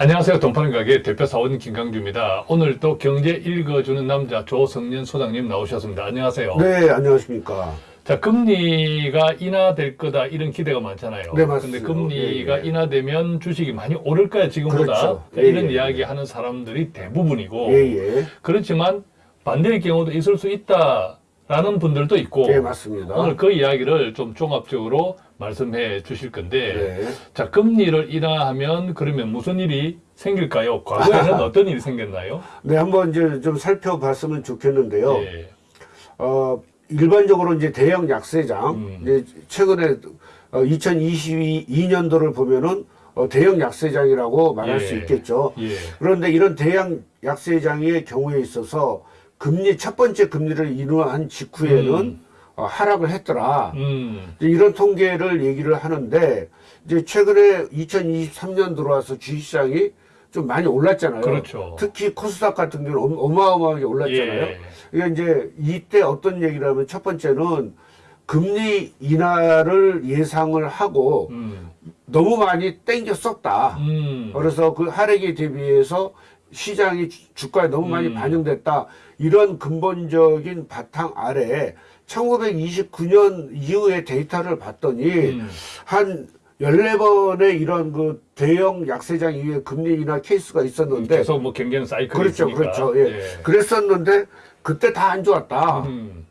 안녕하세요. 동파는 가게 대표 사원 김강주입니다. 오늘 또 경제 읽어주는 남자 조성년 소장님 나오셨습니다. 안녕하세요. 네, 안녕하십니까. 자, 금리가 인하될 거다 이런 기대가 많잖아요. 네, 맞습니다. 근데 금리가 예, 예. 인하되면 주식이 많이 오를까요, 지금보다? 그렇죠. 자, 예, 이런 예, 이야기 하는 사람들이 대부분이고 예, 예. 그렇지만 반대의 경우도 있을 수 있다라는 분들도 있고 예, 맞습니다. 오늘 그 이야기를 좀 종합적으로 말씀해 주실 건데 네. 자, 금리를 인하하면 그러면 무슨 일이 생길까요? 과거에는 어떤 일이 생겼나요? 네, 한번 이제 좀 살펴봤으면 좋겠는데요. 예. 어, 일반적으로 이제 대형 약세장, 음. 이제 최근에 어, 2022년도를 보면은 어, 대형 약세장이라고 말할 예. 수 있겠죠. 예. 그런데 이런 대형 약세장의 경우에 있어서 금리, 첫 번째 금리를 인하한 직후에는 음. 어, 하락을 했더라. 음. 이런 통계를 얘기를 하는데 이제 최근에 2023년 들어와서 주식시장이 좀 많이 올랐잖아요. 그렇죠. 특히 코스닥 같은 경우는 어마- 어마어마하게 올랐잖아요. 예. 그러니까 이제 이때 어떤 얘기를 하면 첫 번째는 금리 인하를 예상을 하고 음. 너무 많이 땡겨 썼다. 음. 그래서 그 하락에 대비해서 시장이 주- 주가에 너무 많이 음. 반영됐다. 이런 근본적인 바탕 아래 1929년 이후의 데이터를 봤더니 음. 한 14번의 이런 그 대형 약세장 이후에 금리 인하 케이스가 있었는데 계속 뭐 경제는 사이클이 그렇죠. 있으니까. 그렇죠. 예. 그랬었는데 그때 다 안 좋았다. 음.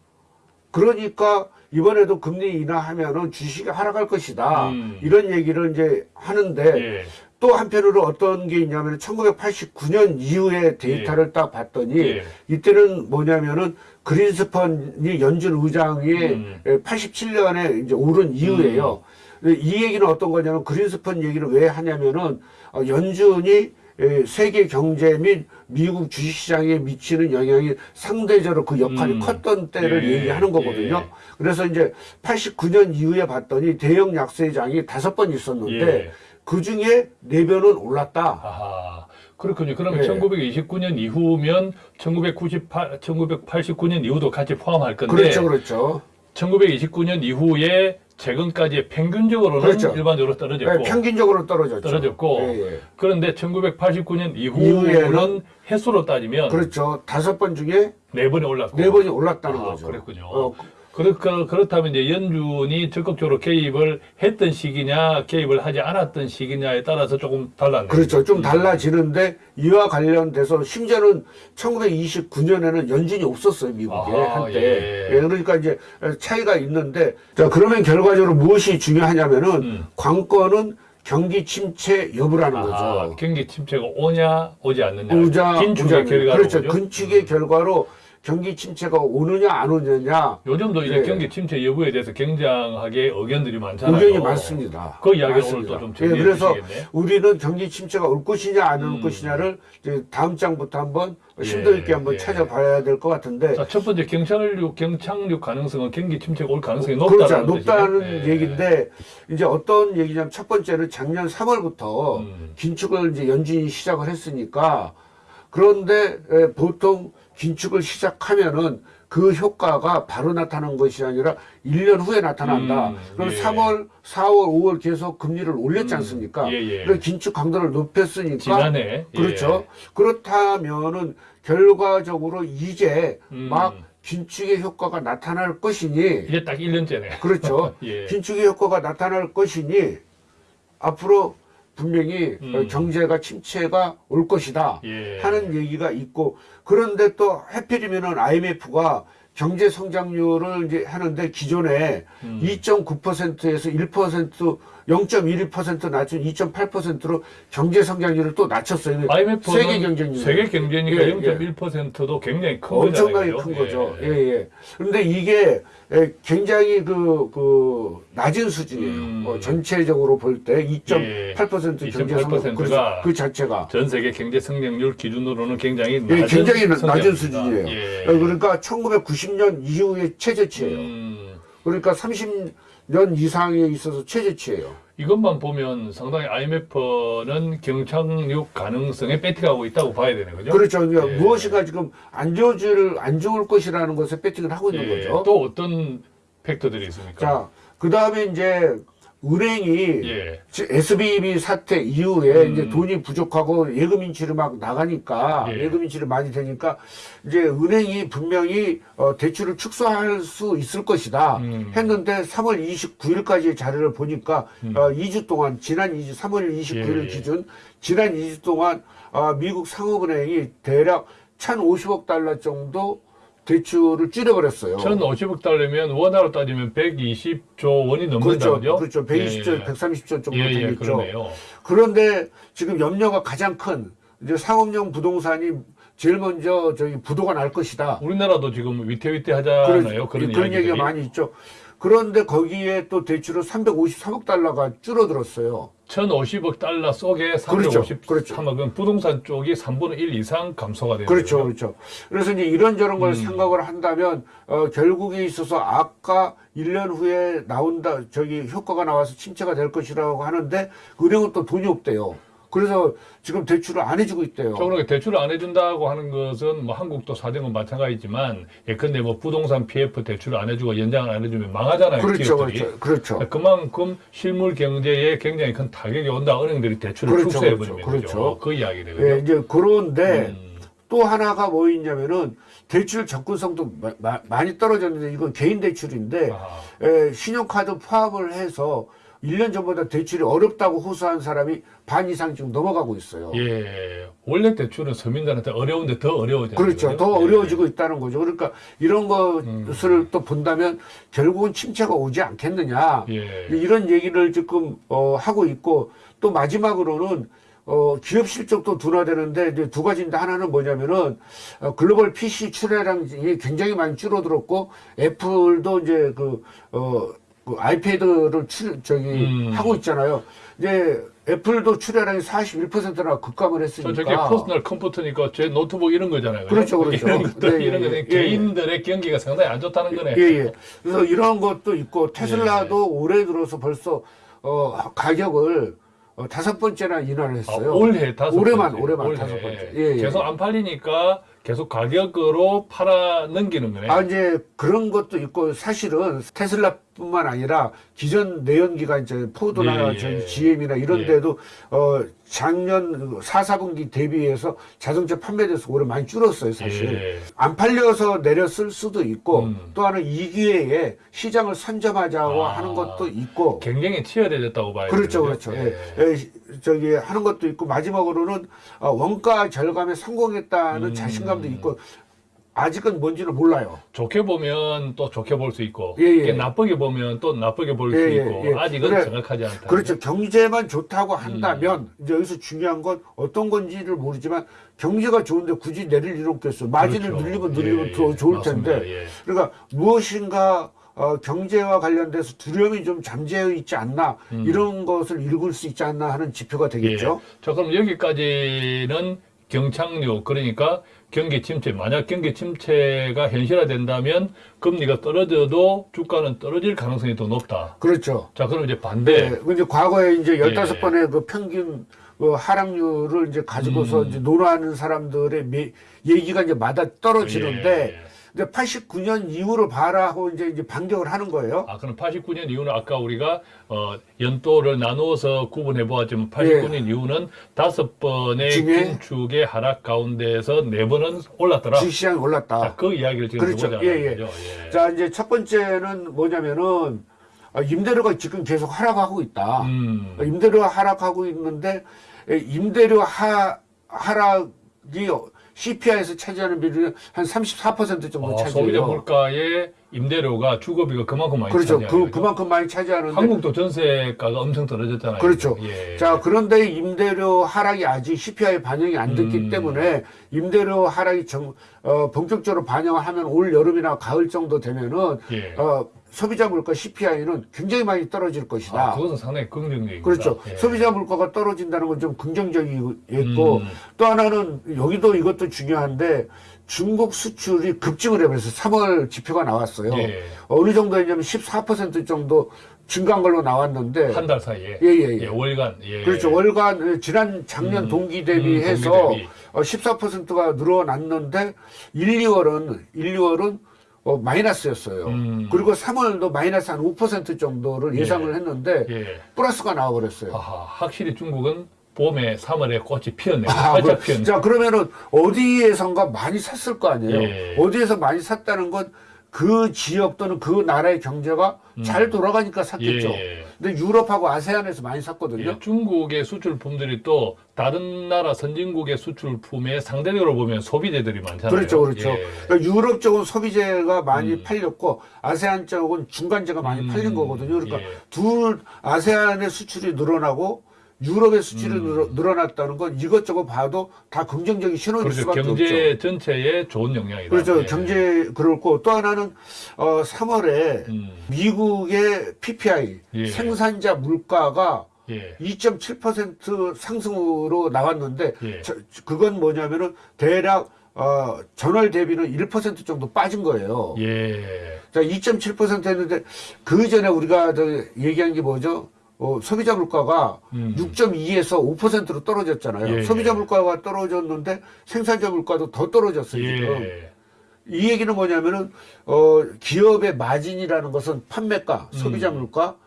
그러니까 이번에도 금리 인하하면은 주식이 하락할 것이다. 음. 이런 얘기를 이제 하는데 예. 또 한편으로 어떤 게 있냐면 1989년 이후의 데이터를 딱 봤더니 예. 이때는 뭐냐면은 그린스펀이 연준 의장이 음. 87년에 이제 오른 이후에요. 이 얘기는 어떤 거냐면 그린스펀 얘기를 왜 하냐면은 어, 연준이 에, 세계 경제 및 미국 주식시장에 미치는 영향이 상대적으로 그 역할이 음. 컸던 때를 예, 얘기하는 거거든요. 예. 그래서 이제 89년 이후에 봤더니 대형 약세장이 다섯 번 있었는데 예. 그 중에 네 변은 올랐다. 아하. 그렇군요. 그러면 예. 1929년 이후면 1998, 1989년 이후도 같이 포함할 건데 그렇죠, 그렇죠. 1929년 이후에 최근까지 평균적으로는 그렇죠. 일반적으로 떨어졌고 네, 평균적으로 떨어졌죠. 떨어졌고 예, 예. 그런데 1989년 이후는 횟수로 따지면 그렇죠. 다섯 번 중에 네 번이 올랐고 네 번이 올랐다는 아, 거죠. 그랬군요. 어, 그렇, 그- 그렇다면 이제 연준이 적극적으로 개입을 했던 시기냐 개입을 하지 않았던 시기냐에 따라서 조금 달랐네요. 그렇죠. 좀 달라지는데 이와 관련돼서 심지어는 1929년에는 연준이 없었어요, 미국에 아하, 한때. 예. 예, 그러니까 이제 차이가 있는데 자 그러면 결과적으로 무엇이 중요하냐면은 음. 관건은 경기 침체 여부라는 아하, 거죠. 경기 침체가 오냐 오지 않느냐 오자 긴축의 오자- 결과로 그렇죠. 근축의 결과로 경기 침체가 오느냐 안 오느냐 요즘도 이제 예. 경기 침체 여부에 대해서 굉장하게 의견들이 많잖아요. 의견이 많습니다. 그 이야기 오늘 맞습니다. 또좀 예, 정리해 그래서 주시겠네요. 우리는 경기 침체가 올 것이냐 안올 음. 것이냐를 이제 다음 장부터 한번 예, 심도 있게 한번 예. 찾아봐야 될 것 같은데 자, 첫 번째 경착륙 경착륙 가능성은 경기 침체가 올 가능성이 그렇죠. 높다는 높다는 뜻이죠. 예. 얘기인데 이제 어떤 얘기냐면 첫 번째는 작년 3월부터 음. 긴축을 이제 연준이 시작을 했으니까 그런데 에, 보통 긴축을 시작하면은 그 효과가 바로 나타나는 것이 아니라 1년 후에 나타난다. 음, 그럼 예. 3월, 4월, 5월 계속 금리를 올렸지 음, 않습니까? 예, 예. 그래서 긴축 강도를 높였으니까 지난해 그렇죠. 그렇다면은 결과적으로 이제 음. 막 긴축의 효과가 나타날 것이니 예. 이제 딱 1년째네. 그렇죠. 예. 긴축의 효과가 나타날 것이니 앞으로 분명히 음. 어, 경제가 침체가 올 것이다 예. 하는 얘기가 있고 그런데 또 하필이면은 IMF가 경제 성장률을 이제 하는데 기존에 음. 2.9%에서 1% 0.12% 낮춘 2.8%로 경제 성장률을 또 낮췄어요. IMF는 세계 경쟁률. 세계 경제니까 예, 0.1%도 굉장히 큰 엄청나게 거잖아요. 큰 거죠. 예. 예, 예. 그런데 이게 예, 굉장히 그, 그, 낮은 수준이에요. 음. 어, 전체적으로 볼때 예. 2.8% 경제 2.8% 성장 가그 자체가. 전 세계 경제 성장률 기준으로는 굉장히 예, 낮은 굉장히 낮은. 수준이에요. 예. 어, 그러니까 1990년 이후의 최저치예요. 음, 그러니까 30 년 이상에 있어서 최저치예요. 이것만 보면 상당히 IMF는 경착륙 가능성에 배팅하고 있다고 봐야 되는 거죠. 그렇죠. 그러니까 예. 무엇인가 지금 안 좋을, 안 좋을 것이라는 것에 배팅을 하고 있는 예, 거죠. 또 어떤 팩터들이 있습니까? 자, 그 다음에 이제 은행이 예. SBB 사태 이후에 음. 이제 돈이 부족하고 예금 인출이 막 나가니까 예. 예. 금 인출이 많이 되니까 이제 은행이 분명히 어, 대출을 축소할 수 있을 것이다 음. 했는데 3월 29일까지의 자료를 보니까 어, 2주 동안 지난 2주 3월 29일 음. 예. 기준 지난 2주 동안 어, 미국 상업은행이 대략 1,050억 달러 정도 대출을 줄여버렸어요. 1,050억 달러면 원화로 따지면 120조 원이 그렇죠. 넘는다고요? 그렇죠. 120조, 예. 130조 정도 예, 예, 되겠죠. 그러네요. 그런데 지금 염려가 가장 큰 이제 상업용 부동산이 제일 먼저 저기 부도가 날 것이다. 우리나라도 지금 위태위태하잖아요. 그런, 그런 이야기들이. 얘기가 많이 있죠. 그런데 거기에 또 대출은 353억 달러가 줄어들었어요. 1,050억 달러 속에 그렇죠. 353억은 그렇죠. 부동산 쪽이 3분의 1 이상 감소가 되는 그렇죠, 거죠. 그렇죠. 그래서 이제 이런저런 걸 음. 생각을 한다면 어, 결국에 있어서 아까 1년 후에 나온다 저기 효과가 나와서 침체가 될 것이라고 하는데 은행은 또 돈이 없대요. 그래서 지금 대출을 안 해주고 있대요. 저 그러니까 대출을 안 해준다고 하는 것은 뭐 한국도 사정은 마찬가지지만 예컨대 뭐 부동산 PF 대출을 안 해주고 연장을 안 해주면 망하잖아요. 그렇죠, 기업들이. 그렇죠, 그렇죠. 그만큼 실물 경제에 굉장히 큰 타격이 온다. 은행들이 대출을 그렇죠, 축소해 그렇죠, 버리면 그렇죠. 그죠. 그 이야기거든요. 예, 이제 그런데 음. 또 하나가 뭐 있냐면은 대출 접근성도 마- 마- 많이 떨어졌는데 이건 개인 대출인데 아, 에, 신용카드 포함을 해서 1년 전보다 대출이 어렵다고 호소한 사람이 반 이상 지금 넘어가고 있어요. 예. 원래 대출은 서민들한테 어려운데 더 어려워져요. 그렇죠. 더 어려워지고 있다는 거죠. 그러니까 이런 음. 것을 또 본다면 결국은 침체가 오지 않겠느냐. 예. 이런 얘기를 지금 어, 하고 있고 또 마지막으로는 어, 기업 실적도 둔화되는데 이제 두 가지인데 하나는 뭐냐면은 어, 글로벌 PC 출하량이 굉장히 많이 줄어들었고 애플도 이제 그 어, 그 아이패드를 출 저기 음. 하고 있잖아요. 이제 애플도 출하량이 41%나 급감을 저 했으니까. 저게 퍼스널 컴퓨터니까 제 노트북 이런 거잖아요. 그렇죠, 그렇죠. 이런 것들 예, 이런 예, 거는 예, 개인들의 경기가 상당히 안 좋다는 거네. 예, 예. 그래서 이런 것도 있고 테슬라도 예. 올해 들어서 벌써 어, 가격을 어, 다섯 번째나 인하를 아, 했어요. 올해 다섯 올해만, 번째. 올해만 올해. 다섯 번째. 예, 예. 계속 안 팔리니까 계속 가격으로 팔아 넘기는 거네. 아 이제 그런 것도 있고 사실은 테슬라뿐만 아니라 기존 내연기관 이제 포드나 예, 예. GM이나 이런 예. 데도 어 작년 4, 4분기 대비해서 자동차 판매 대수 올해 많이 줄었어요 사실. 예. 안 팔려서 내렸을 수도 있고 음. 또 하나 이 기회에 시장을 선점하자고 아. 하는 것도 있고 경쟁이 치열해졌다고 봐야 그렇죠? 그렇죠. 예. 예, 시- 저기 하는 것도 있고 마지막으로는 어, 원가 절감에 성공했다는 음. 자신감도 있고 아직은 뭔지는 몰라요. 좋게 보면 또 좋게 볼 수 있고 예, 예. 나쁘게 보면 또 나쁘게 볼수 예, 예, 있고 예. 아직은 그래, 정확하지 않다. 그렇죠. 경제만 좋다고 한다면 음. 이제 여기서 중요한 건 어떤 건지를 모르지만 경제가 좋은데 굳이 내릴 일은 없겠어. 마진을 그렇죠. 늘리면 늘리면 예, 더 예. 좋을 맞습니다. 텐데. 예. 그러니까 무엇인가 어, 경제와 관련돼서 두려움이 좀 잠재해 있지 않나 음. 이런 것을 읽을 수 있지 않나 하는 지표가 되겠죠. 예. 자, 그럼 여기까지는 경착륙, 그러니까 경기 침체. 만약 경기 침체가 현실화된다면 금리가 떨어져도 주가는 떨어질 가능성이 더 높다. 그렇죠. 자, 그럼 이제 반대. 네. 근데 과거에 이제 예. 15번의 그 평균 그 하락률을 이제 가지고서 음. 이제 논하는 사람들의 매- 얘기가 이제 마다 떨어지는데 예. 근데 89년 이후로 봐라 하고 이제 이제 반격을 하는 거예요. 아, 그럼 89년 이후는 아까 우리가 어, 연도를 나누어서 구분해 보았지만 89년 이후는 다섯 번의 예. 중에 긴축의 하락 가운데에서 네 번은 올랐더라. 주식시장이 올랐다. 자, 그 이야기를 지금 그렇죠. 해보자. 예, 예. 예. 자, 이제 첫 번째는 뭐냐면은 아, 임대료가 지금 계속 하락하고 있다. 음. 임대료가 하락하고 있는데 에, 임대료 하, 하락이 CPI에서 차지하는 비율이 한 34% 정도 어, 소비자 차지해요. 물가의 임대료가 주거비가 그만큼 많이 그렇죠. 차지하는 그, 그만큼 많이 차지하는데. 한국도 전세가가 엄청 떨어졌잖아요. 그렇죠. 예. 자, 그런데 임대료 하락이 아직 CPI 반영이 안 됐기 음. 때문에 임대료 하락이 정, 어, 본격적으로 반영을 하면 올 여름이나 가을 정도 되면은 예. 어, 소비자 물가 CPI는 굉장히 많이 떨어질 것이다. 아, 그것은 상당히 긍정적입니다. 그렇죠. 예. 소비자 물가가 떨어진다는 건 좀 긍정적이고 음. 또 하나는 여기도 이것도 중요한데 중국 수출이 급증을 해버려서 3월 지표가 나왔어요. 예. 어느 정도였냐면 14% 정도 증가한 걸로 나왔는데 한 달 사이에. 예, 예, 예. 월간. 예. 그렇죠. 월간 지난 작년 음. 동기 대비해서 음, 동기 대비. 어, 14%가 늘어났는데 1, 2월은 1, 2월은 어, 마이너스였어요. 음. 그리고 3월도 마이너스 한 5% 정도를 예상을 예. 했는데 예. 플러스가 나와버렸어요. 아하, 확실히 중국은 봄에 3월에 꽃이 피었네요. 아, 그- 피었네. 자 그러면은 어디에선가 많이 샀을 거 아니에요. 예. 어디에서 많이 샀다는 건 그 지역 또는 그 나라의 경제가 잘 돌아가니까 샀겠죠. 음. 예. 근데 유럽하고 아세안에서 많이 샀거든요. 예, 중국의 수출품들이 또 다른 나라 선진국의 수출품에 상대적으로 보면 소비재들이 많잖아요. 그렇죠, 그렇죠. 예. 그러니까 유럽 쪽은 소비재가 많이 음. 팔렸고 아세안 쪽은 중간재가 많이 음, 팔린 거거든요. 그러니까 예. 둘 아세안의 수출이 늘어나고 유럽의 수출이 음. 늘어, 늘어났다는 건 이것저것 봐도 다 긍정적인 신호일 그렇죠. 수밖에 없죠. 경제 전체에 좋은 영향이다. 그렇죠. 예. 경제 그렇고 또 하나는 어 3월에 음, 미국의 PPI 예. 생산자 물가가 예. 2.7% 상승으로 나왔는데 예. 저- 그건 뭐냐면은 대략 어, 전월 대비는 1% 정도 빠진 거예요. 예. 자, 2.7% 했는데 그 전에 우리가 저 얘기한 게 뭐죠? 어, 소비자 물가가 음. 6.2에서 5%로 떨어졌잖아요. 예, 소비자 예. 물가가 떨어졌는데 생산자 물가도 더 떨어졌어요, 지금. 예. 이 얘기는 뭐냐면은 어 기업의 마진이라는 것은 판매가, 소비자 물가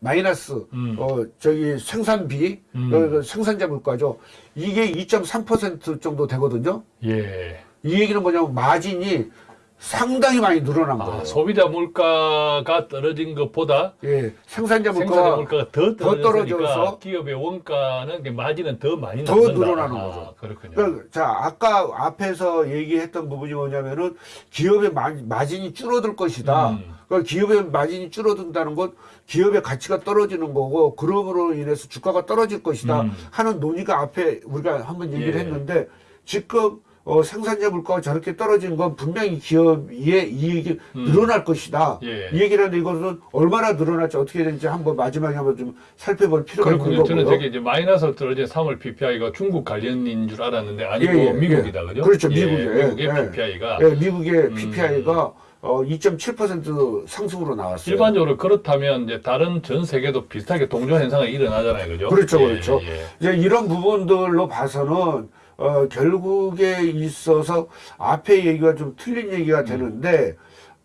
마이너스 음. 어 저기 생산비 음. 어, 그 생산자 물가죠. 이게 2.3% 정도 되거든요. 예. 이 얘기는 뭐냐면 마진이 상당히 많이 늘어난 거예요. 아, 소비자 물가가 떨어진 것보다 예, 생산자 물가가 물가가 더 더 떨어져서 기업의 원가는 그 마진은 더 많이 더 남는다. 늘어나는 아, 거죠. 그렇군요. 그러니까 자 아까 앞에서 얘기했던 부분이 뭐냐면은 기업의 마, 마진이 줄어들 것이다. 음. 그러니까 기업의 마진이 줄어든다는 건 기업의 가치가 떨어지는 거고 그럼으로 인해서 주가가 떨어질 것이다 음. 하는 논의가 앞에 우리가 한번 얘기를 예. 했는데 지금 어, 생산자 물가가 저렇게 떨어지는 건 분명히 기업의 이익이 늘어날 것이다. 음. 예. 이 얘기를 하는데 이것은 얼마나 늘어날지 어떻게 되는지 한번 마지막에 한번 좀 살펴볼 필요가 있는 그렇군요. 저는 거고요. 저게 이제 마이너스 떨어진 3월 PPI가 중국 관련인 줄 알았는데 아니고 예, 예, 미국이다, 예. 그죠? 그렇죠, 예, 미국이에요. 미국의 예. PPI가 예, 미국의 음. PPI가 어, 2.7% 상승으로 나왔어요. 일반적으로 그렇다면 이제 다른 전 세계도 비슷하게 동조 현상이 일어나잖아요, 그죠? 그렇죠, 예, 그렇죠. 예. 이제 이런 부분들로 봐서는 어, 결국에 있어서 앞에 얘기가 좀 틀린 얘기가 되는데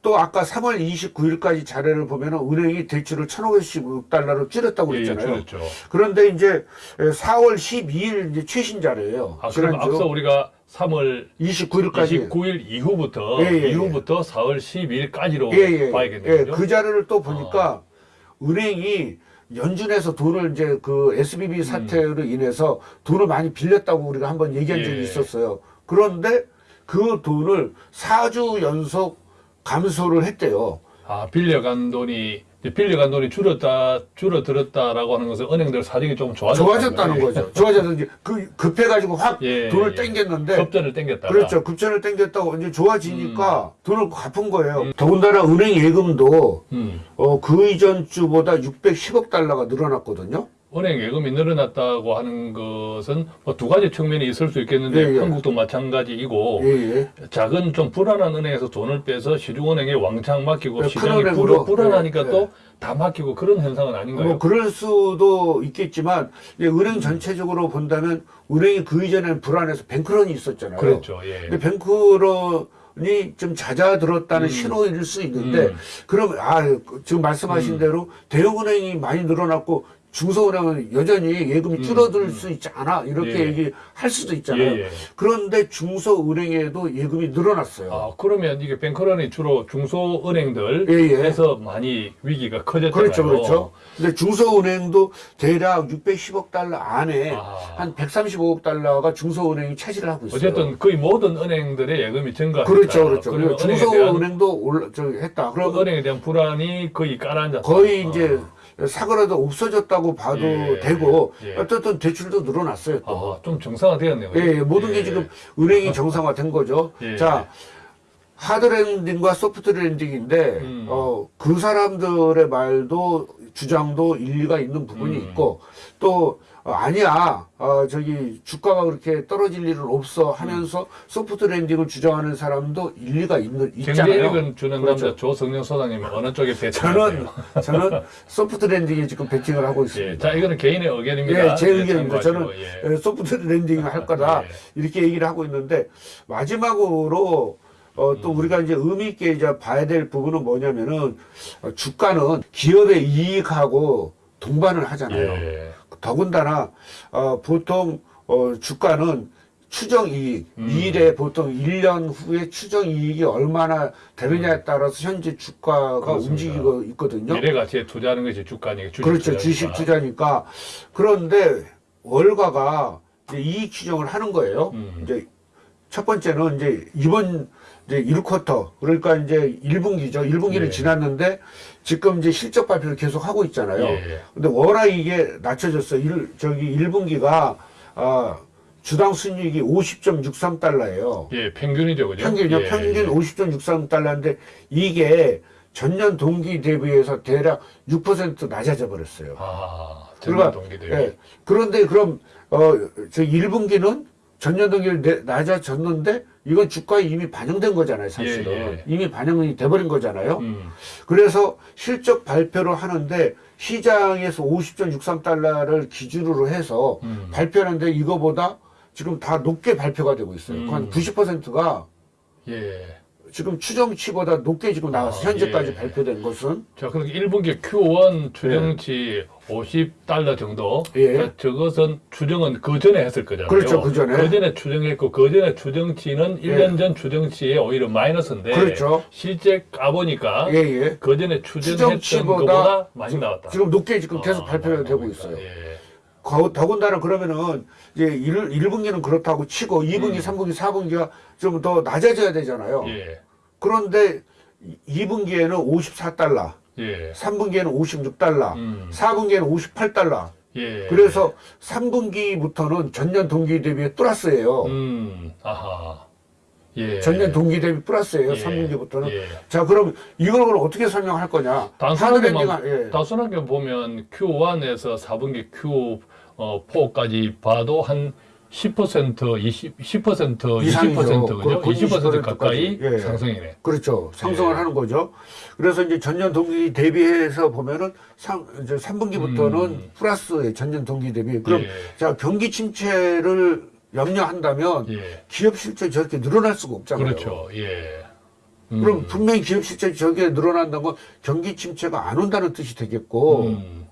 또 아까 3월 29일까지 자료를 보면은 은행이 대출을 1,510달러로 줄였다고 예, 예, 그랬잖아요. 그렇죠. 그런데 이제 4월 12일 이제 최신 자료예요. 아, 그럼 앞서 우리가 3월 29일까지 29일 이후부터 예, 예, 예. 이후부터 4월 12일까지로 예, 예, 봐야겠네요. 예? 그 자료를 또 보니까 은행이 연준에서 돈을 이제 그 SBB 음. 사태로 인해서 돈을 많이 빌렸다고 우리가 한번 얘기한 적이 예. 있었어요. 그런데 그 돈을 4주 연속 감소를 했대요. 아, 빌려간 돈이 빌려간 돈이 줄었다 줄어들었다라고 하는 것은 은행들 사정이 좀 좋아졌다는, 좋아졌다는 거예요. 거죠. 좋아져서 이제 그 급해가지고 확 예, 돈을 예. 땡겼는데 급전을 땡겼다. 그렇죠. 급전을 땡겼다고 이제 좋아지니까 돈을 갚은 거예요. 음. 더군다나 은행 예금도 음. 어, 그 이전 주보다 610억 달러가 늘어났거든요. 은행 예금이 늘어났다고 하는 것은 뭐 두 가지 측면이 있을 수 있겠는데 예, 예. 한국도 마찬가지이고 예, 예. 작은 좀 불안한 은행에서 돈을 빼서 시중은행에 왕창 맡기고 네, 시장이 큰 불어. 불안하니까 네, 또다 맡기고 그런 현상은 아닌가요? 뭐 그럴 수도 있겠지만 은행 전체적으로 본다면 은행이 그 이전에는 불안해서 뱅크런이 있었잖아요. 그렇죠. 예. 근데 뱅크런 이 좀 잦아들었다는 음. 신호일 수 있는데 음. 그럼 아 지금 말씀하신 대로 대형은행이 많이 늘어났고 중소은행은 여전히 예금이 줄어들 수 있지 않아 이렇게 음. 예. 얘기할 수도 있잖아요. 예, 예. 그런데 중소은행에도 예금이 늘어났어요. 아, 그러면 이게 뱅크런이 주로 중소은행들에서 예, 예. 많이 위기가 커졌잖아요. 그렇죠, 그렇죠. 근데 중소은행도 대략 610억 달러 안에 아. 한 135억 달러가 중소은행이 차지를 하고 있어요. 어쨌든 거의 모든 은행들의 예금이 증가했다. 그렇죠, 그렇죠. 그리고 중소은행도 올라 저 했다. 그 그러면 은행에 대한 불안이 거의 깔아앉았다. 거의 아. 이제 사고라도 없어졌다고 봐도 예, 되고 예. 어쨌든 대출도 늘어났어요. 또. 아, 좀 정상화되었네요. 예, 예, 모든 예. 게 지금 은행이 정상화된 거죠. 예. 자, 하드랜딩과 소프트랜딩인데, 음. 어, 그 사람들의 말도, 주장도 일리가 있는 부분이 음. 있고, 또, 어, 아니야, 어, 저기, 주가가 그렇게 떨어질 일은 없어 하면서 소프트랜딩을 주장하는 사람도 일리가 있는, 있잖아요. 경제력은 주는 그렇죠. 남자 조성영 소장님이 어느 쪽에 저는, 배치하세요? 저는 소프트랜딩에 지금 배팅을 하고 예, 있습니다. 자 이거는 개인의 의견입니다. 예, 제 예, 의견입니다. 저는 예. 예, 소프트 랜딩을 할 거다 예. 이렇게 얘기를 하고 있는데 마지막으로 어, 또 우리가 이제 의미 있게 이제 봐야 될 부분은 뭐냐면은 어, 주가는 기업의 이익하고 동반을 하잖아요. 예. 더군다나 어, 보통 어, 주가는 추정 이익, 음. 미래 보통 1년 후에 추정 이익이 얼마나 되느냐에 따라서 현재 주가가 그렇습니다. 움직이고 있거든요. 미래 가치에 투자하는 것이 주가니까 주식 그렇죠. 투자니까. 주식 투자니까. 그런데 월가가 이제 이익 추정을 하는 거예요. 음. 이제 첫 번째는 이제 이번 이제 1쿼터 그러니까 이제 1분기죠. 1분기는 예. 지났는데 지금 이제 실적 발표를 계속 하고 있잖아요. 예. 근데 워낙 이게 낮춰졌어. 일, 저기 1분기가 아, 주당 순이익이 50.63달러예요. 예, 평균이죠, 그죠? 평균이요. 예, 평균 예. 50.63달러인데 이게 전년 동기 대비해서 대략 6% 낮아져 버렸어요. 아, 전년 동기 대비. 예. 그런데 그럼 어저 1분기는 전년 동기를 내- 낮아졌는데 이건 주가에 이미 반영된 거잖아요, 사실은. 예, 예. 이미 반영이 돼 버린 거잖아요. 음, 그래서 실적 발표를 하는데 시장에서 50.63달러를 기준으로 해서 음. 발표하는데 이거보다 지금 다 높게 발표가 되고 있어요. 음. 한 90%가 예. 지금 추정치보다 높게 지금 나왔어요. 아, 현재까지 예. 발표된 것은. 자, 그러니까 1분기 Q1 추정치 50달러 정도. 예. 자, 저것은 추정은 그 전에 했을 거잖아요. 그렇죠, 그 전에. 그 전에 추정했고, 그 전에 추정치는 1년 전 추정치에 오히려 마이너스인데. 그렇죠. 실제 까보니까. 예, 예. 그 전에 추정했던 추정치보다 것보다 많이 나왔다. 지금 높게 지금 계속 아, 발표가 많이 되고 나오고 있어요. 예. 거- 더군다나 그러면은 이제 1, 일분기는 그렇다고 치고 2분기, 음. 3분기, 4분기가 좀 더 낮아져야 되잖아요. 예. 그런데 2분기에는 54달러, 예. 3분기에는 56달러, 음. 4분기에는 58달러. 예. 그래서 3분기부터는 전년 동기 대비 플러스예요. 음, 아하. 예. 전년 동기 대비 플러스예요. 예. 3분기부터는. 예. 자, 그럼 이걸 그럼 어떻게 설명할 거냐? 단순하게만, 하드랜딩, 예. 단순하게 보면 Q1에서 4분기 Q4까지 봐도 한 10%, 20, 10%, 이상이죠. 20% 그죠? 그렇군요. 20% 가까이 20% 까지. 예. 상승이네. 그렇죠. 상승을 예. 하는 거죠. 그래서 이제 전년 동기 대비해서 보면은 상, 이제 3분기부터는 음. 플러스의 전년 동기 대비. 그럼 예. 자, 경기 침체를 염려한다면 예. 기업 실적이 저렇게 늘어날 수가 없잖아요. 그렇죠. 예. 음. 그럼 분명히 기업 실적이 저렇게 늘어난다는 건 경기 침체가 안 온다는 뜻이 되겠고. 음.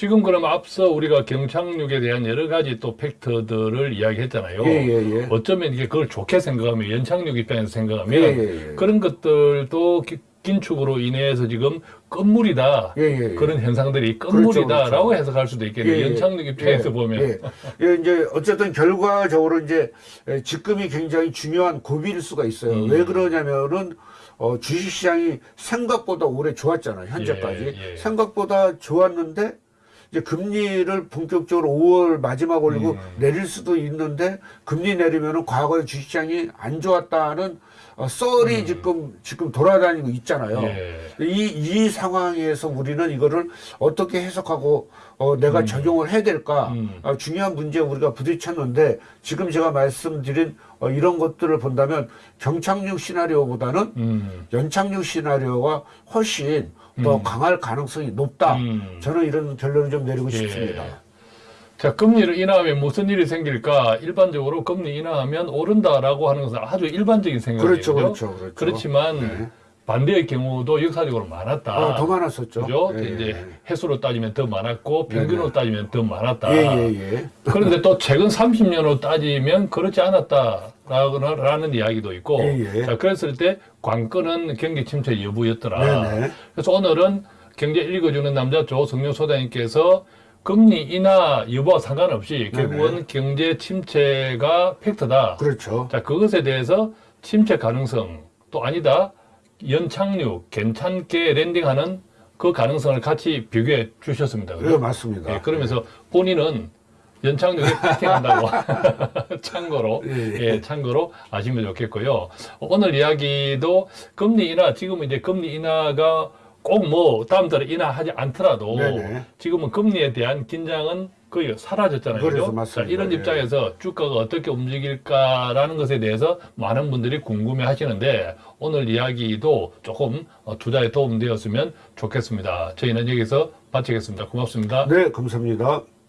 지금 그럼 앞서 우리가 경착륙에 대한 여러 가지 또 팩터들을 이야기했잖아요. 예, 예, 예. 어쩌면 이게 그걸 좋게 생각하면 연착륙 입장에서 생각하면 예, 예, 예. 그런 것들도 기- 긴축으로 인해서 지금 건물이다 예, 예, 예. 그런 현상들이 그렇죠, 건물이다라고 그렇죠. 해석할 수도 있겠네요. 연착륙 입장에서 예, 보면 예. 예, 이제 어쨌든 결과적으로 이제 에, 직금이 굉장히 중요한 고비일 수가 있어요. 음. 왜 그러냐면은 어, 주식시장이 생각보다 올해 좋았잖아요. 현재까지. 생각보다 좋았는데 이제 금리를 본격적으로 5월 마지막 올리고 음. 내릴 수도 있는데 금리 내리면은 과거에 주식시장이 안 좋았다는 어, 썰이 지금 지금 돌아다니고 있잖아요. 음. 예. 이, 이 상황에서 우리는 이거를 어떻게 해석하고 어, 내가 적용을 해야 될까 음. 아, 중요한 문제에 우리가 부딪혔는데 지금 제가 말씀드린 어, 이런 것들을 본다면 경착륙 시나리오보다는 음. 연착륙 시나리오가 훨씬 더 강할 가능성이 높다. 음. 저는 이런 결론을 좀 내리고 예. 싶습니다. 자, 금리를 인하하면 무슨 일이 생길까? 일반적으로 금리 인하하면 오른다라고 하는 것은 아주 일반적인 생각이죠. 그렇죠, 그렇죠, 그렇죠. 그렇지만 네. 반대의 경우도 역사적으로 많았다. 어, 더 많았었죠. 그죠? 예, 이제 해수로 따지면 더 많았고 평균으로 네네. 따지면 더 많았다. 예, 예, 예. 그런데 또 최근 30년으로 따지면 그렇지 않았다라는 이야기도 있고 예, 예. 자 그랬을 때 관건은 경기 침체 여부였더라. 네네. 그래서 오늘은 경제 읽어주는 남자 조성료 소장님께서 금리 인하 여부와 상관없이 결국은 경제 침체가 팩트다. 그렇죠. 자 그것에 대해서 침체 가능성 또 아니다 연착륙 괜찮게 랜딩하는 그 가능성을 같이 비교해 주셨습니다. 네, 그죠? 맞습니다. 예, 그러면서 본인은 연착륙에 피팅한다고 참고로 예, 예, 참고로 아시면 좋겠고요. 오늘 이야기도 금리 인하 지금은 이제 금리 인하가 꼭 뭐 다음 달에 인하하지 않더라도 네네. 지금은 금리에 대한 긴장은 거의 사라졌잖아요. 맞습니다. 자, 이런 예. 입장에서 주가가 어떻게 움직일까라는 것에 대해서 많은 분들이 궁금해 하시는데 오늘 이야기도 조금 어, 투자에 도움되었으면 좋겠습니다. 저희는 여기서 마치겠습니다. 고맙습니다. 네, 감사합니다.